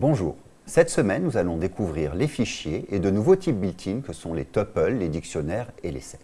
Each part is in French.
Bonjour. Cette semaine, nous allons découvrir les fichiers et de nouveaux types built-in que sont les tuples, les dictionnaires et les sets.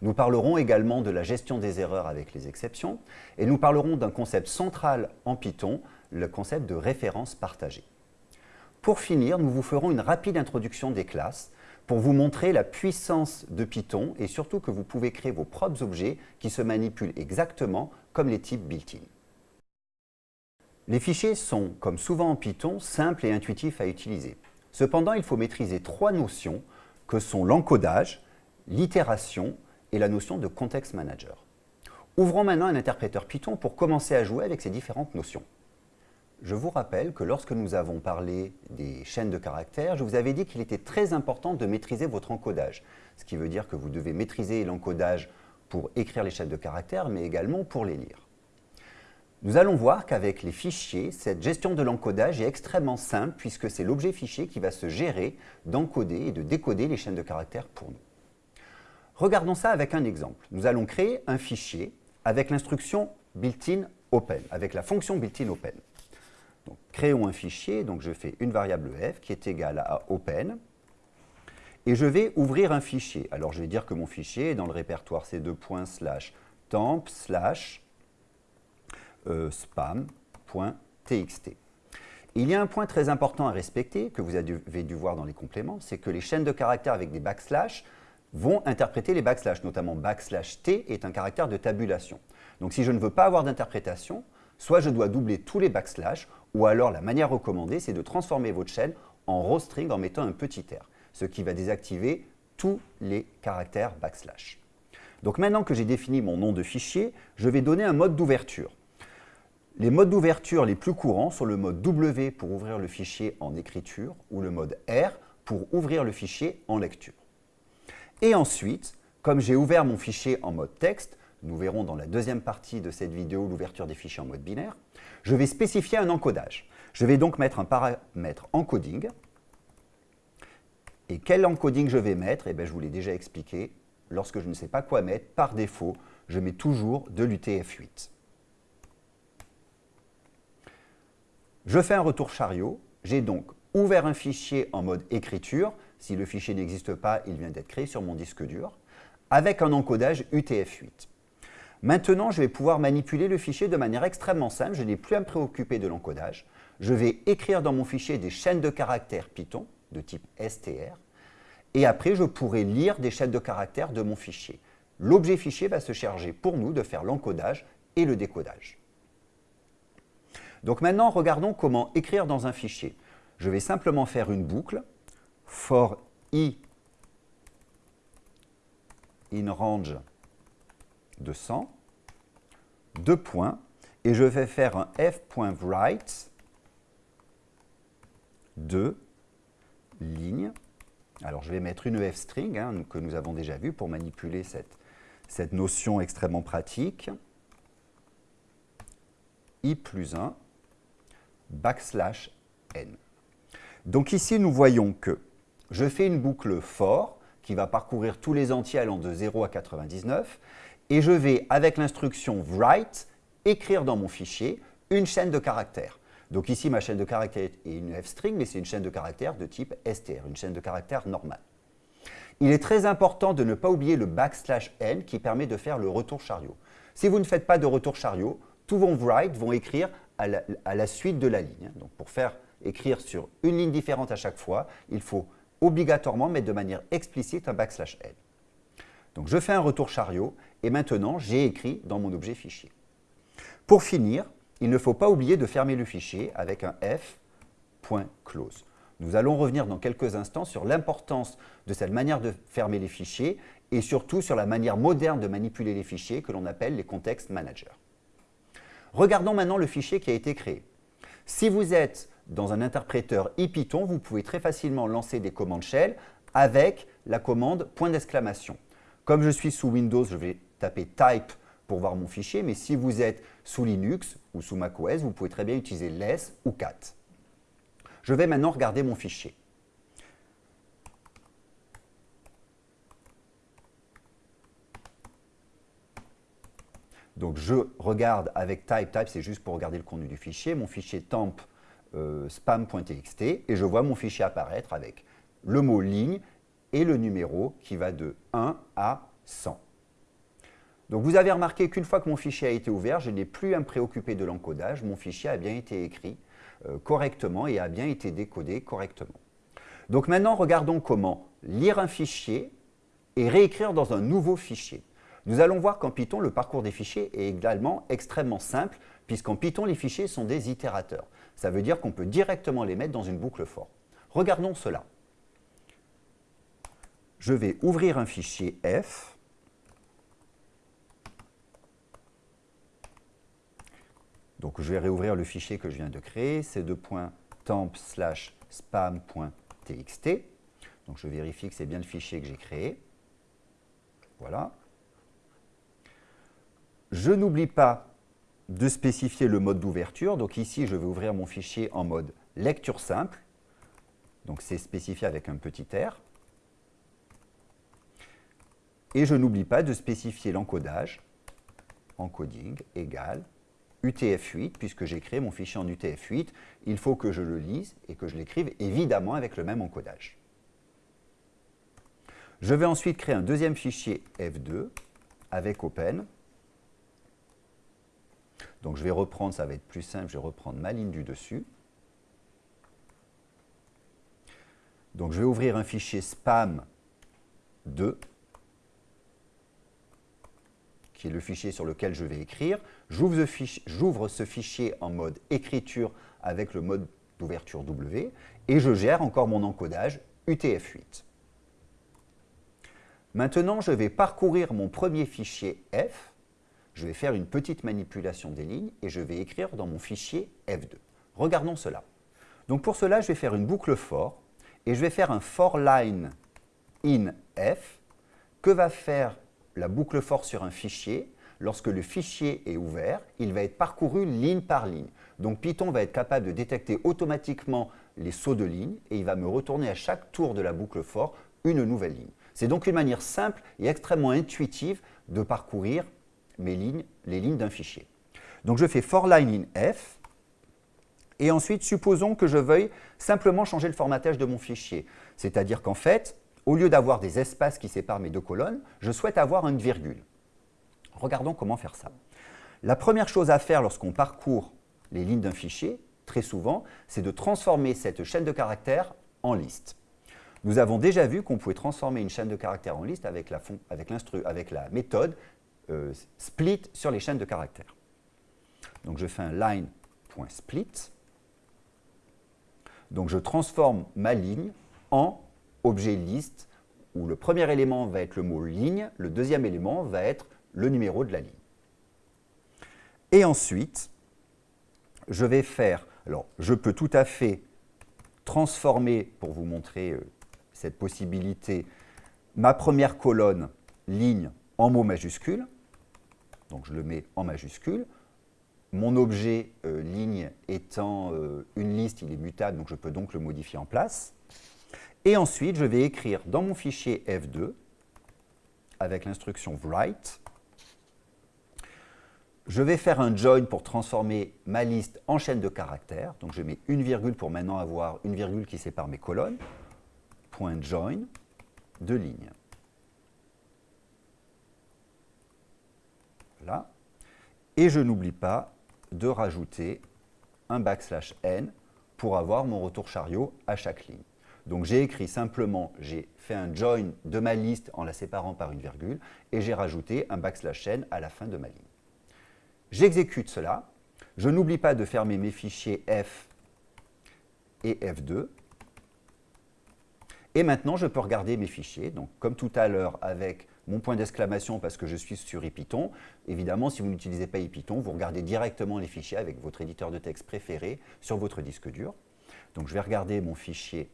Nous parlerons également de la gestion des erreurs avec les exceptions et nous parlerons d'un concept central en Python, le concept de référence partagée. Pour finir, nous vous ferons une rapide introduction des classes pour vous montrer la puissance de Python et surtout que vous pouvez créer vos propres objets qui se manipulent exactement comme les types built-in. Les fichiers sont, comme souvent en Python, simples et intuitifs à utiliser. Cependant, il faut maîtriser trois notions que sont l'encodage, l'itération et la notion de context manager. Ouvrons maintenant un interpréteur Python pour commencer à jouer avec ces différentes notions. Je vous rappelle que lorsque nous avons parlé des chaînes de caractères, je vous avais dit qu'il était très important de maîtriser votre encodage. Ce qui veut dire que vous devez maîtriser l'encodage pour écrire les chaînes de caractères, mais également pour les lire. Nous allons voir qu'avec les fichiers, cette gestion de l'encodage est extrêmement simple puisque c'est l'objet fichier qui va se gérer d'encoder et de décoder les chaînes de caractères pour nous. Regardons ça avec un exemple. Nous allons créer un fichier avec l'instruction built-in open, avec la fonction built-in open. Donc, créons un fichier, donc je fais une variable f qui est égale à open, et je vais ouvrir un fichier. Alors je vais dire que mon fichier est dans le répertoire c2. slash temp slash spam.txt. Il y a un point très important à respecter, que vous avez dû voir dans les compléments, c'est que les chaînes de caractères avec des backslash vont interpréter les backslash, notamment backslash t est un caractère de tabulation. Donc si je ne veux pas avoir d'interprétation, soit je dois doubler tous les backslash, ou alors la manière recommandée, c'est de transformer votre chaîne en row string en mettant un petit r, ce qui va désactiver tous les caractères backslash. Donc maintenant que j'ai défini mon nom de fichier, je vais donner un mode d'ouverture. Les modes d'ouverture les plus courants sont le mode W pour ouvrir le fichier en écriture ou le mode R pour ouvrir le fichier en lecture. Et ensuite, comme j'ai ouvert mon fichier en mode texte, nous verrons dans la deuxième partie de cette vidéo l'ouverture des fichiers en mode binaire, je vais spécifier un encodage. Je vais donc mettre un paramètre encoding. Et quel encoding je vais mettre? Eh bien, Je vous l'ai déjà expliqué. Lorsque je ne sais pas quoi mettre, par défaut, je mets toujours de l'UTF-8. Je fais un retour chariot. J'ai donc ouvert un fichier en mode écriture. Si le fichier n'existe pas, il vient d'être créé sur mon disque dur, avec un encodage UTF-8. Maintenant, je vais pouvoir manipuler le fichier de manière extrêmement simple. Je n'ai plus à me préoccuper de l'encodage. Je vais écrire dans mon fichier des chaînes de caractères Python de type str. Et après, je pourrai lire des chaînes de caractères de mon fichier. L'objet fichier va se charger pour nous de faire l'encodage et le décodage. Donc maintenant, regardons comment écrire dans un fichier. Je vais simplement faire une boucle for i in range de 100, deux points, et je vais faire un f.write de ligne. Alors je vais mettre une f-string hein, que nous avons déjà vu pour manipuler cette, cette notion extrêmement pratique. i plus 1 backslash n. Donc ici, nous voyons que je fais une boucle for qui va parcourir tous les entiers allant de 0 à 99 et je vais, avec l'instruction write, écrire dans mon fichier une chaîne de caractères. Donc ici, ma chaîne de caractères est une f-string, mais c'est une chaîne de caractères de type str, une chaîne de caractères normale. Il est très important de ne pas oublier le backslash n qui permet de faire le retour chariot. Si vous ne faites pas de retour chariot, tous vos write vont écrire à la, suite de la ligne. Donc pour faire écrire sur une ligne différente à chaque fois, il faut obligatoirement mettre de manière explicite un backslash n. Donc je fais un retour chariot et maintenant j'ai écrit dans mon objet fichier. Pour finir, il ne faut pas oublier de fermer le fichier avec un f.close. Nous allons revenir dans quelques instants sur l'importance de cette manière de fermer les fichiers et surtout sur la manière moderne de manipuler les fichiers que l'on appelle les context managers. Regardons maintenant le fichier qui a été créé. Si vous êtes dans un interpréteur IPython, vous pouvez très facilement lancer des commandes shell avec la commande point d'exclamation. Comme je suis sous Windows, je vais taper type pour voir mon fichier, mais si vous êtes sous Linux ou sous macOS, vous pouvez très bien utiliser less ou cat. Je vais maintenant regarder mon fichier. Donc je regarde avec type, type c'est juste pour regarder le contenu du fichier, mon fichier temp euh, spam.txt et je vois mon fichier apparaître avec le mot ligne et le numéro qui va de 1 à 100. Donc vous avez remarqué qu'une fois que mon fichier a été ouvert, je n'ai plus à me préoccuper de l'encodage, mon fichier a bien été écrit euh, correctement et a bien été décodé correctement. Donc maintenant, regardons comment lire un fichier et réécrire dans un nouveau fichier. Nous allons voir qu'en Python, le parcours des fichiers est également extrêmement simple, puisqu'en Python, les fichiers sont des itérateurs. Ça veut dire qu'on peut directement les mettre dans une boucle for. Regardons cela. Je vais ouvrir un fichier f. Donc je vais réouvrir le fichier que je viens de créer, c'est de temp slash spam.txt. Donc je vérifie que c'est bien le fichier que j'ai créé. Voilà. Je n'oublie pas de spécifier le mode d'ouverture. Donc ici, je vais ouvrir mon fichier en mode lecture simple. Donc c'est spécifié avec un petit r. Et je n'oublie pas de spécifier l'encodage, encoding égale UTF-8, puisque j'ai créé mon fichier en UTF-8, il faut que je le lise et que je l'écrive évidemment avec le même encodage. Je vais ensuite créer un deuxième fichier F2 avec Open. Donc je vais reprendre, ça va être plus simple, je vais reprendre ma ligne du dessus. Donc je vais ouvrir un fichier spam2, qui est le fichier sur lequel je vais écrire. J'ouvre ce fichier en mode écriture avec le mode d'ouverture W, et je gère encore mon encodage UTF-8. Maintenant, je vais parcourir mon premier fichier F, je vais faire une petite manipulation des lignes et je vais écrire dans mon fichier F2. Regardons cela. Donc pour cela, je vais faire une boucle for et je vais faire un for line in F. Que va faire la boucle for sur un fichier? Lorsque le fichier est ouvert, il va être parcouru ligne par ligne. Donc Python va être capable de détecter automatiquement les sauts de ligne et il va me retourner à chaque tour de la boucle for une nouvelle ligne. C'est donc une manière simple et extrêmement intuitive de parcourir les lignes d'un fichier. Donc je fais for line in f, et ensuite supposons que je veuille simplement changer le formatage de mon fichier. C'est-à-dire qu'en fait, au lieu d'avoir des espaces qui séparent mes deux colonnes, je souhaite avoir une virgule. Regardons comment faire ça. La première chose à faire lorsqu'on parcourt les lignes d'un fichier, très souvent, c'est de transformer cette chaîne de caractères en liste. Nous avons déjà vu qu'on pouvait transformer une chaîne de caractères en liste avec la, avec avec la méthode euh, split sur les chaînes de caractères. Donc je fais un line.split. Donc je transforme ma ligne en objet liste où le premier élément va être le mot ligne, le deuxième élément va être le numéro de la ligne. Et ensuite, je vais faire, alors je peux tout à fait transformer, pour vous montrer euh, cette possibilité, ma première colonne, ligne, en mots majuscules. Donc je le mets en majuscule. Mon objet euh, ligne étant euh, une liste, il est mutable, donc je peux donc le modifier en place. Et ensuite, je vais écrire dans mon fichier F2, avec l'instruction write, je vais faire un join pour transformer ma liste en chaîne de caractères. Donc je mets une virgule pour maintenant avoir une virgule qui sépare mes colonnes join de ligne. Et je n'oublie pas de rajouter un backslash n pour avoir mon retour chariot à chaque ligne. Donc j'ai écrit simplement, j'ai fait un join de ma liste en la séparant par une virgule et j'ai rajouté un backslash n à la fin de ma ligne. J'exécute cela. Je n'oublie pas de fermer mes fichiers F et F2 et maintenant, je peux regarder mes fichiers. Donc, comme tout à l'heure, avec mon point d'exclamation parce que je suis sur IPython. Évidemment, si vous n'utilisez pas IPython, vous regardez directement les fichiers avec votre éditeur de texte préféré sur votre disque dur. Donc, je vais regarder mon fichier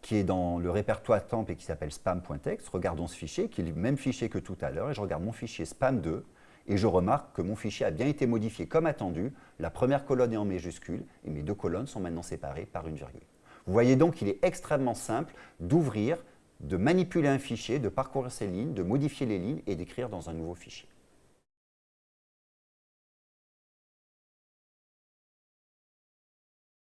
qui est dans le répertoire temp et qui s'appelle spam.txt. Regardons ce fichier, qui est le même fichier que tout à l'heure, et je regarde mon fichier spam2, et je remarque que mon fichier a bien été modifié comme attendu. La première colonne est en majuscule et mes deux colonnes sont maintenant séparées par une virgule. Vous voyez donc qu'il est extrêmement simple d'ouvrir, de manipuler un fichier, de parcourir ses lignes, de modifier les lignes et d'écrire dans un nouveau fichier.